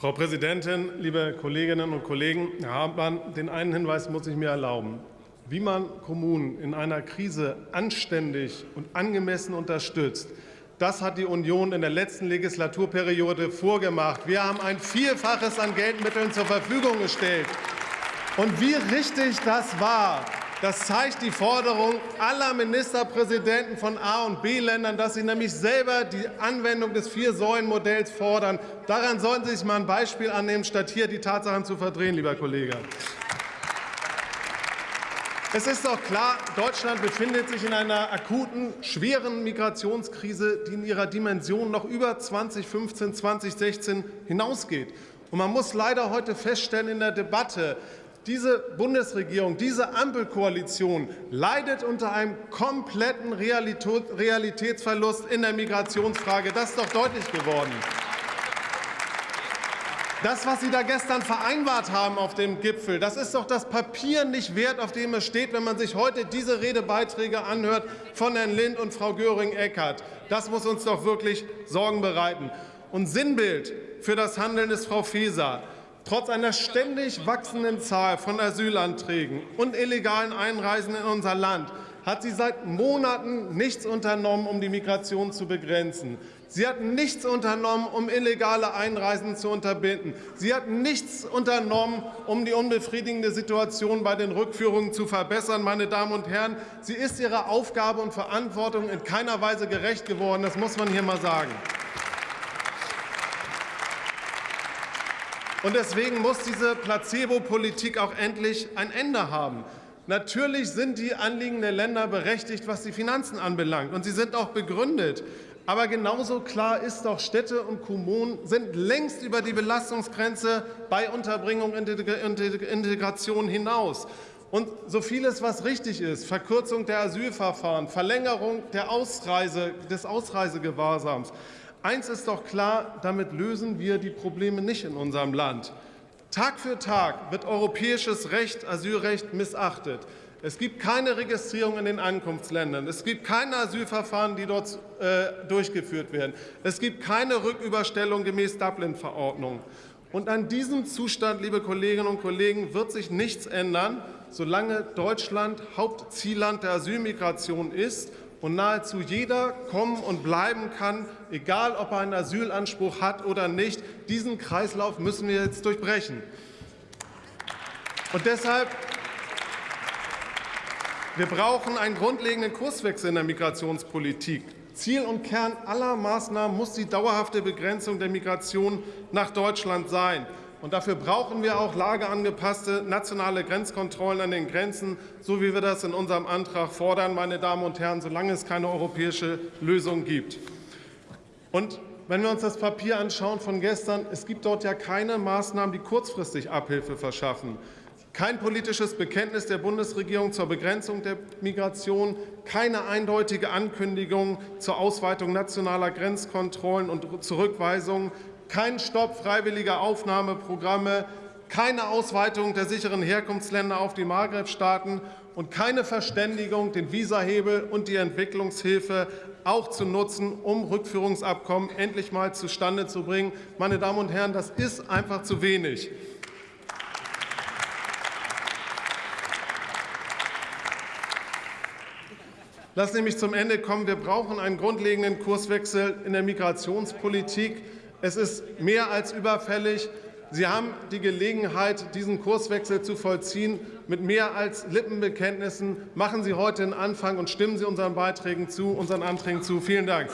Frau Präsidentin, liebe Kolleginnen und Kollegen! Herr Hartmann, den einen Hinweis muss ich mir erlauben. Wie man Kommunen in einer Krise anständig und angemessen unterstützt, das hat die Union in der letzten Legislaturperiode vorgemacht. Wir haben ein Vielfaches an Geldmitteln zur Verfügung gestellt. Und wie richtig das war, das zeigt die Forderung aller Ministerpräsidenten von A- und B-Ländern, dass sie nämlich selber die Anwendung des Vier-Säulen-Modells fordern. Daran sollten Sie sich mal ein Beispiel annehmen, statt hier die Tatsachen zu verdrehen, lieber Kollege. Es ist doch klar, Deutschland befindet sich in einer akuten, schweren Migrationskrise, die in ihrer Dimension noch über 2015, 2016 hinausgeht. Und man muss leider heute feststellen in der Debatte, diese Bundesregierung, diese Ampelkoalition leidet unter einem kompletten Realitätsverlust in der Migrationsfrage. Das ist doch deutlich geworden. Das, was Sie da gestern vereinbart haben auf dem Gipfel, das ist doch das Papier nicht wert, auf dem es steht, wenn man sich heute diese Redebeiträge anhört von Herrn Lind und Frau Göring-Eckardt. Das muss uns doch wirklich Sorgen bereiten. Und Sinnbild für das Handeln ist Frau Faeser. Trotz einer ständig wachsenden Zahl von Asylanträgen und illegalen Einreisen in unser Land hat sie seit Monaten nichts unternommen, um die Migration zu begrenzen. Sie hat nichts unternommen, um illegale Einreisen zu unterbinden. Sie hat nichts unternommen, um die unbefriedigende Situation bei den Rückführungen zu verbessern. Meine Damen und Herren, sie ist ihrer Aufgabe und Verantwortung in keiner Weise gerecht geworden. Das muss man hier mal sagen. Und deswegen muss diese Placebo-Politik auch endlich ein Ende haben. Natürlich sind die Anliegen der Länder berechtigt, was die Finanzen anbelangt, und sie sind auch begründet. Aber genauso klar ist doch, Städte und Kommunen sind längst über die Belastungsgrenze bei Unterbringung und Integration hinaus. Und so vieles, was richtig ist, Verkürzung der Asylverfahren, Verlängerung der Ausreise, des Ausreisegewahrsams, Eins ist doch klar, damit lösen wir die Probleme nicht in unserem Land. Tag für Tag wird europäisches Recht, Asylrecht missachtet. Es gibt keine Registrierung in den Ankunftsländern. Es gibt keine Asylverfahren, die dort äh, durchgeführt werden. Es gibt keine Rücküberstellung gemäß Dublin-Verordnung. Und an diesem Zustand, liebe Kolleginnen und Kollegen, wird sich nichts ändern, solange Deutschland Hauptzielland der Asylmigration ist und nahezu jeder kommen und bleiben kann, egal ob er einen Asylanspruch hat oder nicht. Diesen Kreislauf müssen wir jetzt durchbrechen. Und deshalb wir brauchen einen grundlegenden Kurswechsel in der Migrationspolitik. Ziel und Kern aller Maßnahmen muss die dauerhafte Begrenzung der Migration nach Deutschland sein. Und dafür brauchen wir auch lageangepasste nationale Grenzkontrollen an den Grenzen, so wie wir das in unserem Antrag fordern, meine Damen und Herren, solange es keine europäische Lösung gibt. Und wenn wir uns das Papier anschauen von gestern, es gibt dort ja keine Maßnahmen, die kurzfristig Abhilfe verschaffen. Kein politisches Bekenntnis der Bundesregierung zur Begrenzung der Migration, keine eindeutige Ankündigung zur Ausweitung nationaler Grenzkontrollen und Zurückweisungen, kein Stopp freiwilliger Aufnahmeprogramme, keine Ausweitung der sicheren Herkunftsländer auf die Maghreb-Staaten und keine Verständigung, den Visahebel und die Entwicklungshilfe auch zu nutzen, um Rückführungsabkommen endlich mal zustande zu bringen. Meine Damen und Herren, das ist einfach zu wenig. Lassen Sie mich zum Ende kommen. Wir brauchen einen grundlegenden Kurswechsel in der Migrationspolitik. Es ist mehr als überfällig. Sie haben die Gelegenheit, diesen Kurswechsel zu vollziehen. Mit mehr als Lippenbekenntnissen machen Sie heute einen Anfang und stimmen Sie unseren Beiträgen zu, unseren Anträgen zu. Vielen Dank.